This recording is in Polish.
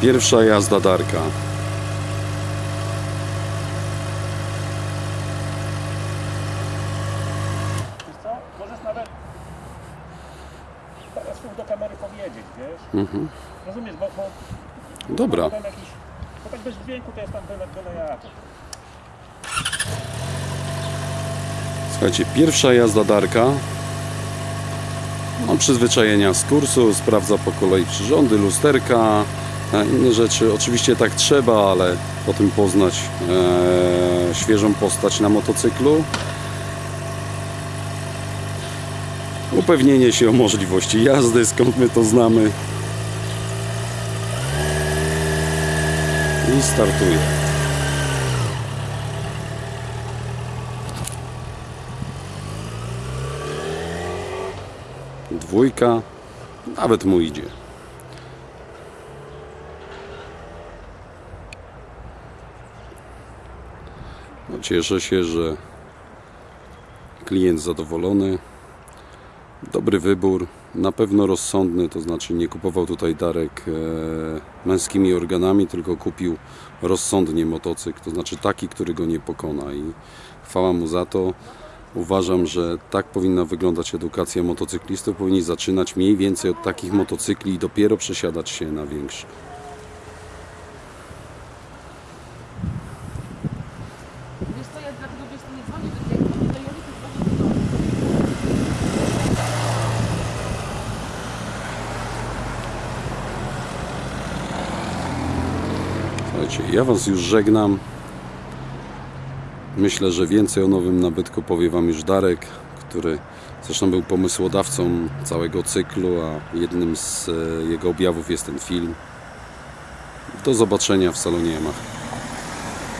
Pierwsza jazda Darka. Wiesz co? Możesz nawet teraz mógł do kamery powiedzieć, wiesz? Mhm. Rozumiesz, bo, bo Dobra. jakiś, bo tak bez dźwięku to jest tam byle, byle jak. Słuchajcie, pierwsza jazda Darka. Mam przyzwyczajenia z kursu, sprawdza po kolei przyrządy, lusterka, inne rzeczy. Oczywiście tak trzeba, ale po tym poznać e, świeżą postać na motocyklu. Upewnienie się o możliwości jazdy, skąd my to znamy. I startuje. Dwójka, nawet mu idzie. No, cieszę się, że klient zadowolony. Dobry wybór, na pewno rozsądny, to znaczy nie kupował tutaj Darek e, męskimi organami, tylko kupił rozsądnie motocykl, to znaczy taki, który go nie pokona i chwała mu za to. Uważam, że tak powinna wyglądać edukacja motocyklistów. Powinni zaczynać mniej więcej od takich motocykli i dopiero przesiadać się na większe. Wiesz co, ja dlatego wiesz, to nie dzwonię do ciebie, do Jolity dzwonię do domu. Słuchajcie, ja Was już żegnam. Myślę, że więcej o nowym nabytku powie Wam już Darek, który zresztą był pomysłodawcą całego cyklu, a jednym z e, jego objawów jest ten film. Do zobaczenia w salonie Yamaha.